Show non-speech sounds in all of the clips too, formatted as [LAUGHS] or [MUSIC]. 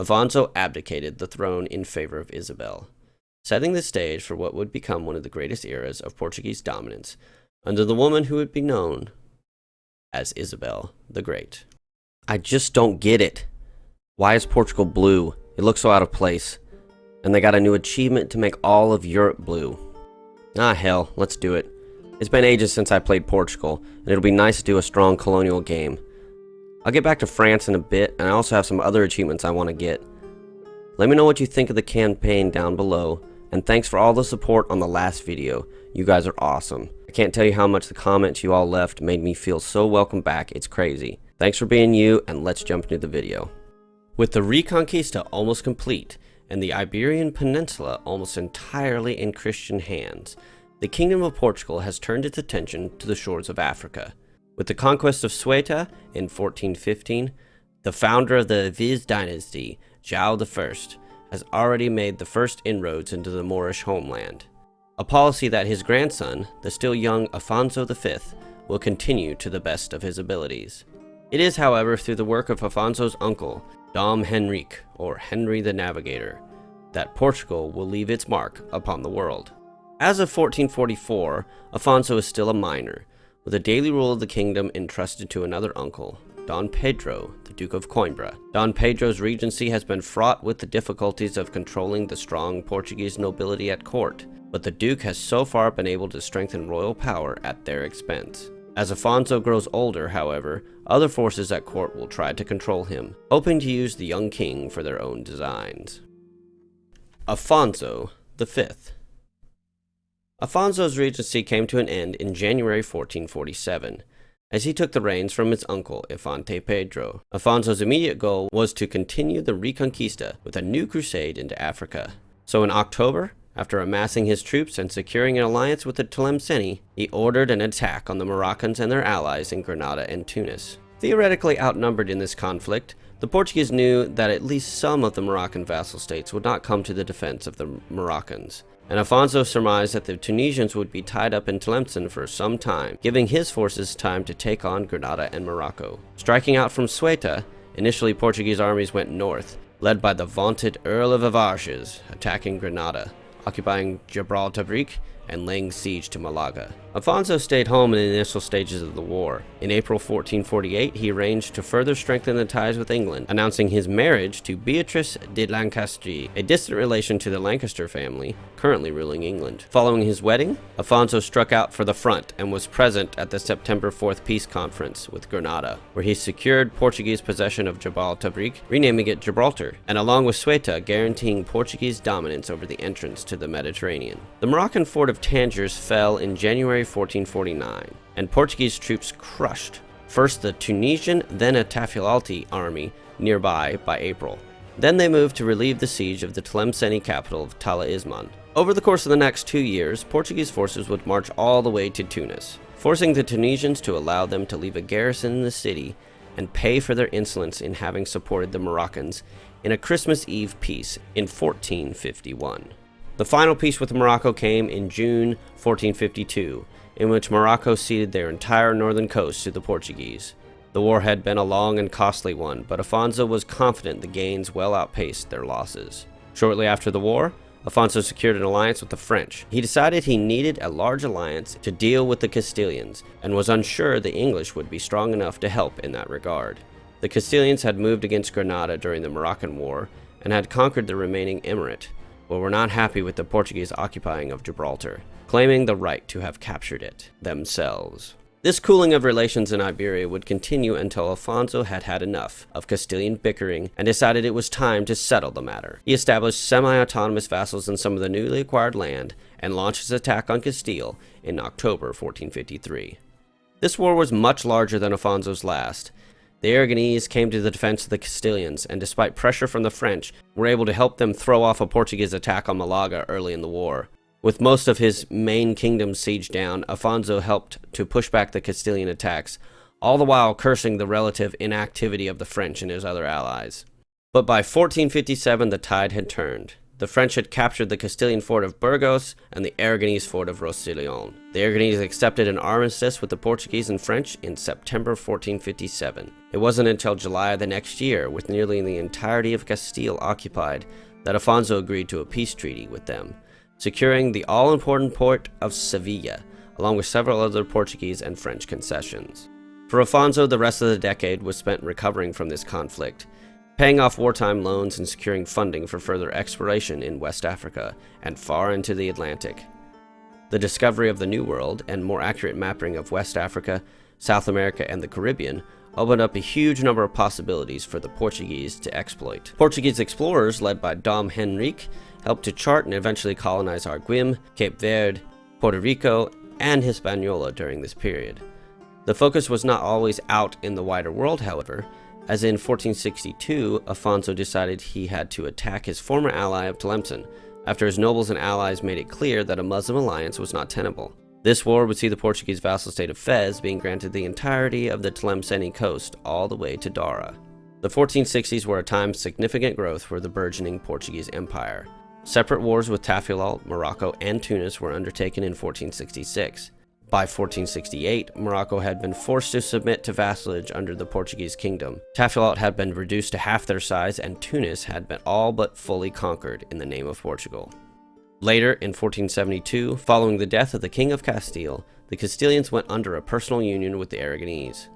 Afonso abdicated the throne in favor of Isabel, setting the stage for what would become one of the greatest eras of Portuguese dominance under the woman who would be known as Isabel the Great. I just don't get it. Why is Portugal blue? It looks so out of place. And they got a new achievement to make all of Europe blue. Ah hell, let's do it. It's been ages since I played Portugal, and it'll be nice to do a strong colonial game. I'll get back to France in a bit, and I also have some other achievements I want to get. Let me know what you think of the campaign down below, and thanks for all the support on the last video. You guys are awesome. I can't tell you how much the comments you all left made me feel so welcome back, it's crazy. Thanks for being you, and let's jump into the video. With the Reconquista almost complete, and the Iberian Peninsula almost entirely in Christian hands, the Kingdom of Portugal has turned its attention to the shores of Africa. With the conquest of Ceuta in 1415, the founder of the Aviz dynasty, João I, has already made the first inroads into the Moorish homeland a policy that his grandson, the still young Afonso V, will continue to the best of his abilities. It is, however, through the work of Afonso's uncle, Dom Henrique, or Henry the Navigator, that Portugal will leave its mark upon the world. As of 1444, Afonso is still a minor, with the daily rule of the kingdom entrusted to another uncle, Don Pedro, the Duke of Coimbra. Don Pedro's regency has been fraught with the difficulties of controlling the strong Portuguese nobility at court, but the Duke has so far been able to strengthen royal power at their expense. As Afonso grows older, however, other forces at court will try to control him, hoping to use the young king for their own designs. Afonso V Afonso's regency came to an end in January 1447, as he took the reins from his uncle, Infante Pedro. Afonso's immediate goal was to continue the Reconquista with a new crusade into Africa. So in October, after amassing his troops and securing an alliance with the Tlemceni, he ordered an attack on the Moroccans and their allies in Granada and Tunis. Theoretically outnumbered in this conflict, the Portuguese knew that at least some of the Moroccan vassal states would not come to the defense of the Moroccans, and Afonso surmised that the Tunisians would be tied up in Tlemcen for some time, giving his forces time to take on Granada and Morocco. Striking out from Ceuta, initially Portuguese armies went north, led by the vaunted Earl of Avarges, attacking Granada occupying Gibraltar and laying siege to Malaga. Afonso stayed home in the initial stages of the war. In April 1448, he arranged to further strengthen the ties with England, announcing his marriage to Beatrice de Lancastre, a distant relation to the Lancaster family, currently ruling England. Following his wedding, Afonso struck out for the front and was present at the September 4th peace conference with Granada, where he secured Portuguese possession of Jabal Tabrik, renaming it Gibraltar, and along with Ceuta, guaranteeing Portuguese dominance over the entrance to the Mediterranean. The Moroccan fort of Tangiers fell in January 1449, and Portuguese troops crushed first the Tunisian, then a Tafilalti army nearby by April. Then they moved to relieve the siege of the Tlemceni capital of Tala Isman. Over the course of the next two years, Portuguese forces would march all the way to Tunis, forcing the Tunisians to allow them to leave a garrison in the city and pay for their insolence in having supported the Moroccans in a Christmas Eve peace in 1451. The final peace with Morocco came in June 1452, in which Morocco ceded their entire northern coast to the Portuguese. The war had been a long and costly one, but Afonso was confident the gains well outpaced their losses. Shortly after the war, Afonso secured an alliance with the French. He decided he needed a large alliance to deal with the Castilians, and was unsure the English would be strong enough to help in that regard. The Castilians had moved against Granada during the Moroccan War, and had conquered the remaining emirate, were not happy with the Portuguese occupying of Gibraltar, claiming the right to have captured it themselves. This cooling of relations in Iberia would continue until Alfonso had had enough of Castilian bickering and decided it was time to settle the matter. He established semi-autonomous vassals in some of the newly acquired land and launched his attack on Castile in October 1453. This war was much larger than Alfonso's last, the Aragonese came to the defense of the Castilians, and despite pressure from the French, were able to help them throw off a Portuguese attack on Malaga early in the war. With most of his main kingdom sieged down, Afonso helped to push back the Castilian attacks, all the while cursing the relative inactivity of the French and his other allies. But by 1457 the tide had turned. The French had captured the Castilian fort of Burgos and the Aragonese fort of Roussillon. The Aragonese accepted an armistice with the Portuguese and French in September 1457. It wasn't until July of the next year, with nearly the entirety of Castile occupied, that Afonso agreed to a peace treaty with them, securing the all-important port of Sevilla, along with several other Portuguese and French concessions. For Afonso, the rest of the decade was spent recovering from this conflict, paying off wartime loans and securing funding for further exploration in West Africa and far into the Atlantic. The discovery of the New World and more accurate mapping of West Africa, South America, and the Caribbean opened up a huge number of possibilities for the Portuguese to exploit. Portuguese explorers led by Dom Henrique helped to chart and eventually colonize Arguim, Cape Verde, Puerto Rico, and Hispaniola during this period. The focus was not always out in the wider world, however, as in 1462, Afonso decided he had to attack his former ally of Tlemcen, after his nobles and allies made it clear that a Muslim alliance was not tenable. This war would see the Portuguese vassal state of Fez being granted the entirety of the Tlemceni coast all the way to Dara. The 1460s were a time of significant growth for the burgeoning Portuguese Empire. Separate wars with Tafilalt, Morocco, and Tunis were undertaken in 1466. By 1468, Morocco had been forced to submit to vassalage under the Portuguese kingdom. Tafilalt had been reduced to half their size, and Tunis had been all but fully conquered in the name of Portugal. Later, in 1472, following the death of the King of Castile, the Castilians went under a personal union with the Aragonese.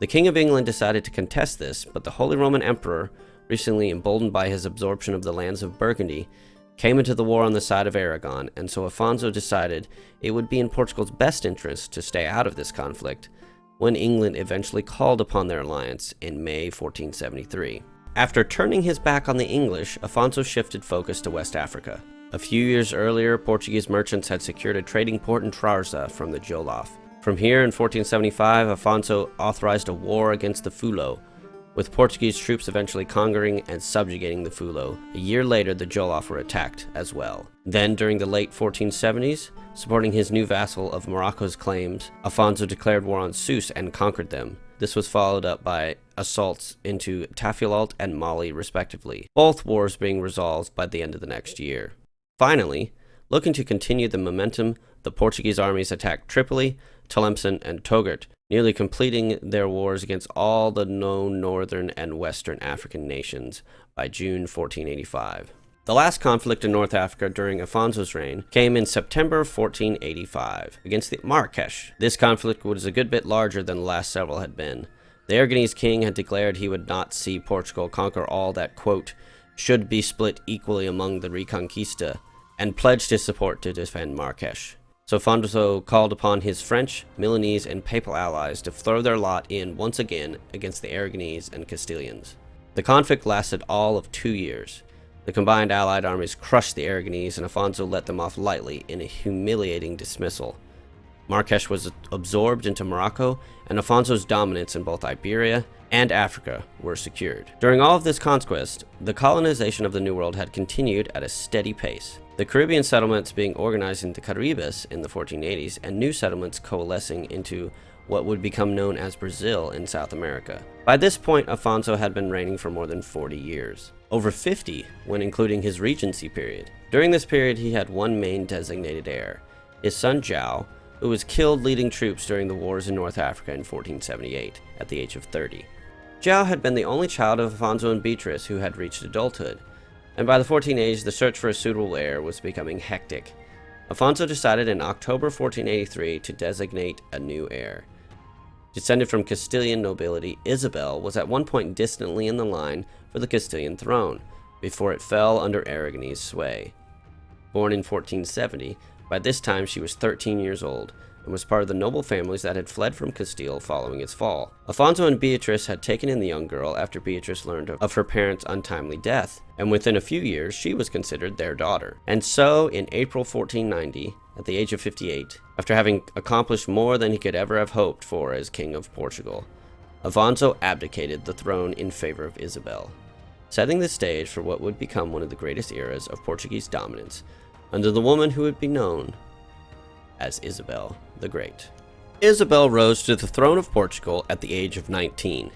The King of England decided to contest this, but the Holy Roman Emperor, recently emboldened by his absorption of the lands of Burgundy, came into the war on the side of Aragon, and so Afonso decided it would be in Portugal's best interest to stay out of this conflict when England eventually called upon their alliance in May 1473. After turning his back on the English, Afonso shifted focus to West Africa. A few years earlier, Portuguese merchants had secured a trading port in Trarza from the Jolof. From here in 1475, Afonso authorized a war against the Fulo, with Portuguese troops eventually conquering and subjugating the Fulo. A year later, the Jolof were attacked as well. Then, during the late 1470s, supporting his new vassal of Morocco's claims, Afonso declared war on Sousse and conquered them. This was followed up by assaults into Tafilalt and Mali, respectively, both wars being resolved by the end of the next year. Finally, looking to continue the momentum, the Portuguese armies attacked Tripoli, Tlemcen, and Togut, nearly completing their wars against all the known northern and western African nations by June 1485. The last conflict in North Africa during Afonso's reign came in September 1485 against the Marrakesh. This conflict was a good bit larger than the last several had been. The Aragonese king had declared he would not see Portugal conquer all that, quote, should be split equally among the Reconquista, and pledged his support to defend Marrakesh. So Afonso called upon his French, Milanese, and Papal allies to throw their lot in once again against the Aragonese and Castilians. The conflict lasted all of two years. The combined allied armies crushed the Aragonese and Afonso let them off lightly in a humiliating dismissal. Marrakesh was absorbed into Morocco, and Afonso's dominance in both Iberia and Africa were secured. During all of this conquest, the colonization of the New World had continued at a steady pace. The Caribbean settlements being organized into Caribes in the 1480s and new settlements coalescing into what would become known as Brazil in South America. By this point, Afonso had been reigning for more than 40 years. Over 50 when including his regency period. During this period, he had one main designated heir, his son João, who was killed leading troops during the wars in North Africa in 1478 at the age of 30. João had been the only child of Afonso and Beatrice who had reached adulthood, and by the 1480s the search for a suitable heir was becoming hectic. Afonso decided in October 1483 to designate a new heir. Descended from Castilian nobility, Isabel was at one point distantly in the line for the Castilian throne, before it fell under Aragonese sway. Born in 1470, by this time she was 13 years old, and was part of the noble families that had fled from Castile following its fall. Afonso and Beatrice had taken in the young girl after Beatrice learned of her parents' untimely death, and within a few years she was considered their daughter. And so, in April 1490, at the age of 58, after having accomplished more than he could ever have hoped for as King of Portugal, Afonso abdicated the throne in favor of Isabel, setting the stage for what would become one of the greatest eras of Portuguese dominance under the woman who would be known as Isabel the Great. Isabel rose to the throne of Portugal at the age of 19.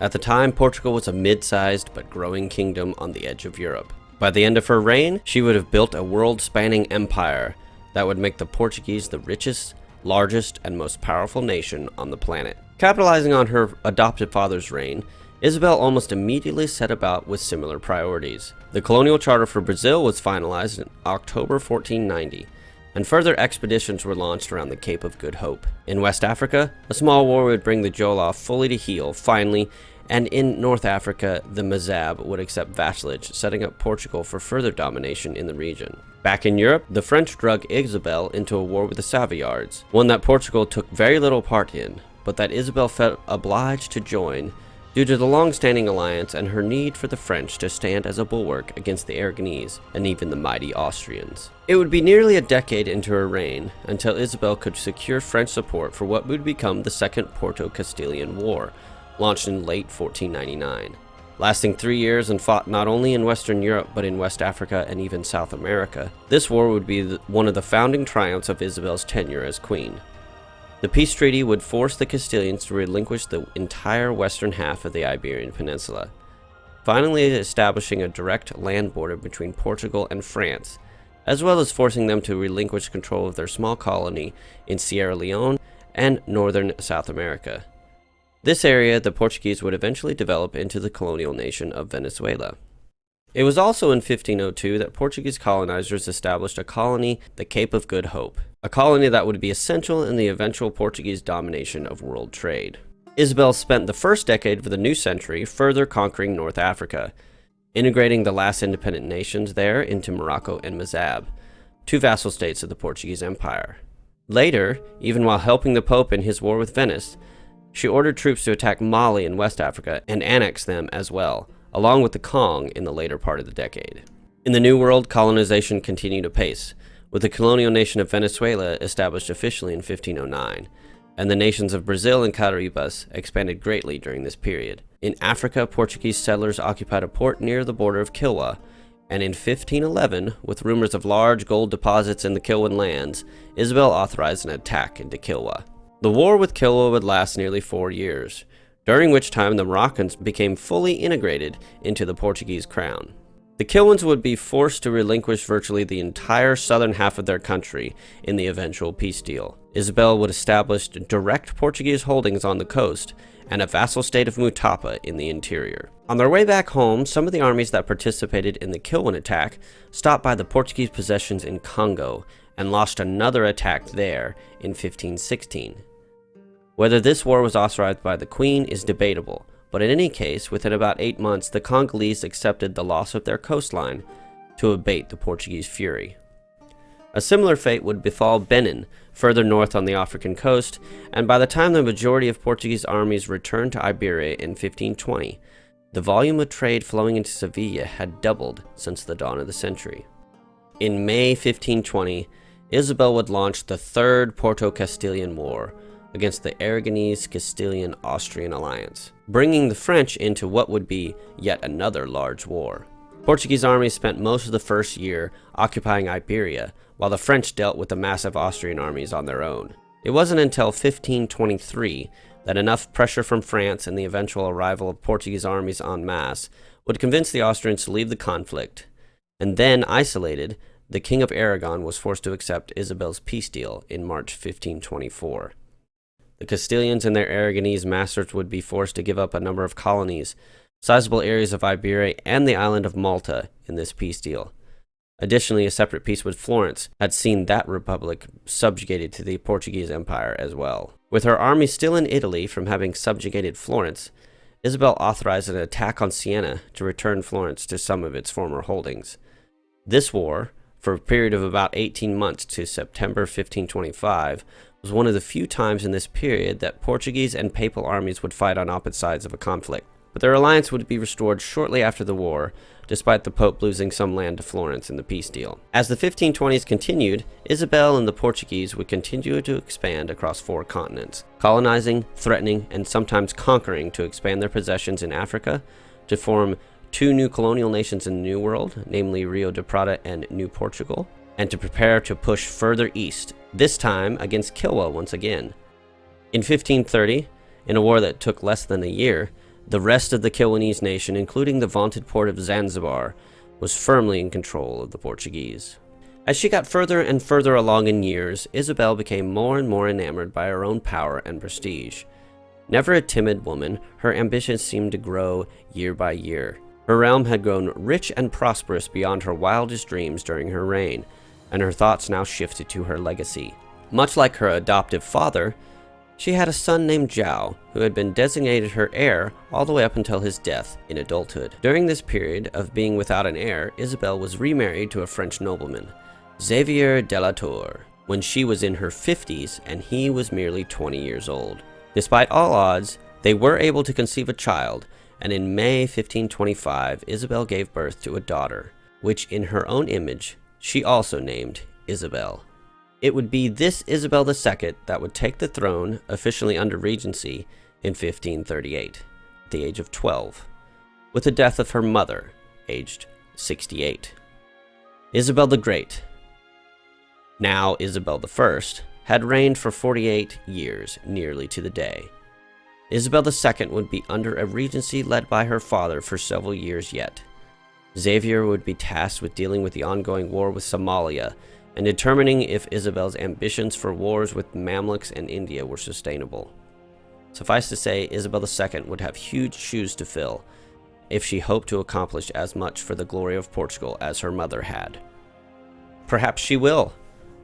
At the time, Portugal was a mid-sized but growing kingdom on the edge of Europe. By the end of her reign, she would have built a world-spanning empire that would make the Portuguese the richest, largest, and most powerful nation on the planet. Capitalizing on her adopted father's reign, Isabel almost immediately set about with similar priorities. The colonial charter for Brazil was finalized in October 1490, and further expeditions were launched around the Cape of Good Hope. In West Africa, a small war would bring the Jolof fully to heel, finally, and in North Africa, the Mazab would accept vassalage, setting up Portugal for further domination in the region. Back in Europe, the French drug Isabel into a war with the Savoyards, one that Portugal took very little part in, but that Isabel felt obliged to join due to the long-standing alliance and her need for the French to stand as a bulwark against the Aragonese and even the mighty Austrians. It would be nearly a decade into her reign until Isabel could secure French support for what would become the Second Porto-Castilian War, launched in late 1499. Lasting three years and fought not only in Western Europe but in West Africa and even South America, this war would be one of the founding triumphs of Isabel's tenure as queen. The peace treaty would force the Castilians to relinquish the entire western half of the Iberian Peninsula, finally establishing a direct land border between Portugal and France, as well as forcing them to relinquish control of their small colony in Sierra Leone and northern South America. This area the Portuguese would eventually develop into the colonial nation of Venezuela. It was also in 1502 that Portuguese colonizers established a colony, the Cape of Good Hope, a colony that would be essential in the eventual Portuguese domination of world trade. Isabel spent the first decade of the new century further conquering North Africa, integrating the last independent nations there into Morocco and Mazab, two vassal states of the Portuguese Empire. Later, even while helping the Pope in his war with Venice, she ordered troops to attack Mali in West Africa and annex them as well, along with the Kong in the later part of the decade. In the New World, colonization continued apace, with the colonial nation of Venezuela established officially in 1509, and the nations of Brazil and Caribas expanded greatly during this period. In Africa, Portuguese settlers occupied a port near the border of Kilwa, and in 1511, with rumors of large gold deposits in the Kilwan lands, Isabel authorized an attack into Kilwa. The war with Kilwa would last nearly four years, during which time the Moroccans became fully integrated into the Portuguese crown. The Kilwans would be forced to relinquish virtually the entire southern half of their country in the eventual peace deal. Isabel would establish direct Portuguese holdings on the coast and a vassal state of Mutapa in the interior. On their way back home, some of the armies that participated in the Kilwan attack stopped by the Portuguese possessions in Congo and launched another attack there in 1516. Whether this war was authorized by the Queen is debatable, but in any case, within about eight months, the Congolese accepted the loss of their coastline to abate the Portuguese fury. A similar fate would befall Benin, further north on the African coast, and by the time the majority of Portuguese armies returned to Iberia in 1520, the volume of trade flowing into Sevilla had doubled since the dawn of the century. In May 1520, Isabel would launch the Third Porto-Castilian War, against the Aragonese Castilian Austrian alliance, bringing the French into what would be yet another large war. Portuguese armies spent most of the first year occupying Iberia, while the French dealt with the massive Austrian armies on their own. It wasn't until 1523 that enough pressure from France and the eventual arrival of Portuguese armies en masse would convince the Austrians to leave the conflict, and then, isolated, the King of Aragon was forced to accept Isabel's peace deal in March 1524. The Castilians and their Aragonese masters would be forced to give up a number of colonies, sizable areas of Iberia, and the island of Malta in this peace deal. Additionally, a separate peace with Florence had seen that republic subjugated to the Portuguese Empire as well. With her army still in Italy from having subjugated Florence, Isabel authorized an attack on Siena to return Florence to some of its former holdings. This war, for a period of about 18 months to September 1525, was one of the few times in this period that Portuguese and papal armies would fight on opposite sides of a conflict. But their alliance would be restored shortly after the war, despite the Pope losing some land to Florence in the peace deal. As the 1520s continued, Isabel and the Portuguese would continue to expand across four continents, colonizing, threatening, and sometimes conquering to expand their possessions in Africa, to form two new colonial nations in the New World, namely Rio de Prata and New Portugal, and to prepare to push further east, this time against Kilwa once again. In 1530, in a war that took less than a year, the rest of the Kilwanese nation, including the vaunted port of Zanzibar, was firmly in control of the Portuguese. As she got further and further along in years, Isabel became more and more enamored by her own power and prestige. Never a timid woman, her ambitions seemed to grow year by year. Her realm had grown rich and prosperous beyond her wildest dreams during her reign, and her thoughts now shifted to her legacy. Much like her adoptive father, she had a son named João, who had been designated her heir all the way up until his death in adulthood. During this period of being without an heir, Isabel was remarried to a French nobleman, Xavier de la Tour, when she was in her 50s and he was merely 20 years old. Despite all odds, they were able to conceive a child, and in May 1525, Isabel gave birth to a daughter, which in her own image, she also named Isabel. It would be this Isabel II that would take the throne, officially under Regency, in 1538, at the age of 12, with the death of her mother, aged 68. Isabel the Great, now Isabel I, had reigned for 48 years, nearly to the day. Isabel II would be under a regency led by her father for several years yet. Xavier would be tasked with dealing with the ongoing war with Somalia and determining if Isabel's ambitions for wars with Mamluks and India were sustainable. Suffice to say, Isabel II would have huge shoes to fill if she hoped to accomplish as much for the glory of Portugal as her mother had. Perhaps she will.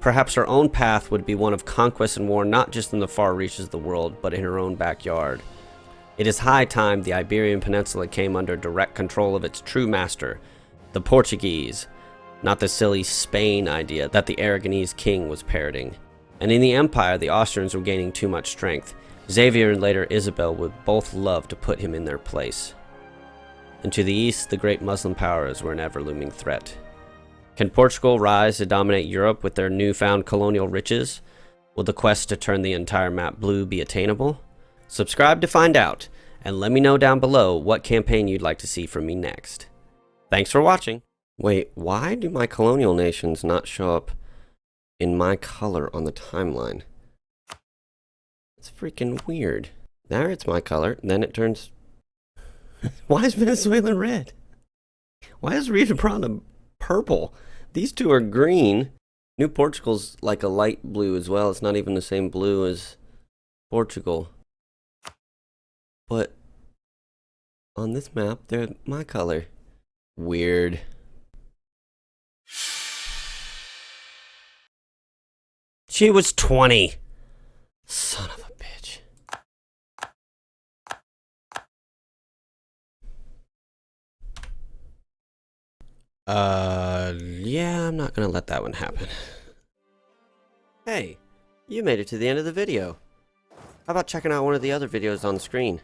Perhaps her own path would be one of conquest and war not just in the far reaches of the world, but in her own backyard. It is high time the Iberian Peninsula came under direct control of its true master, the Portuguese, not the silly Spain idea that the Aragonese king was parroting. And in the empire, the Austrians were gaining too much strength. Xavier and later Isabel would both love to put him in their place. And to the east, the great Muslim powers were an ever-looming threat. Can Portugal rise to dominate Europe with their newfound colonial riches? Will the quest to turn the entire map blue be attainable? Subscribe to find out, and let me know down below what campaign you'd like to see from me next. Thanks for watching! Wait, why do my colonial nations not show up in my color on the timeline? It's freaking weird. There it's my color, then it turns... [LAUGHS] why is Venezuela red? Why is Rio Grande purple? These two are green. New Portugal's like a light blue as well. It's not even the same blue as Portugal. But on this map, they're my color. Weird. She was 20. Son of a bitch. Uh, yeah, I'm not gonna let that one happen. Hey, you made it to the end of the video. How about checking out one of the other videos on the screen?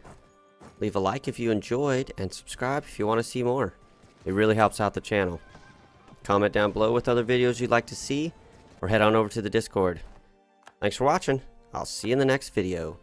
Leave a like if you enjoyed, and subscribe if you want to see more. It really helps out the channel. Comment down below with other videos you'd like to see, or head on over to the Discord. Thanks for watching. I'll see you in the next video.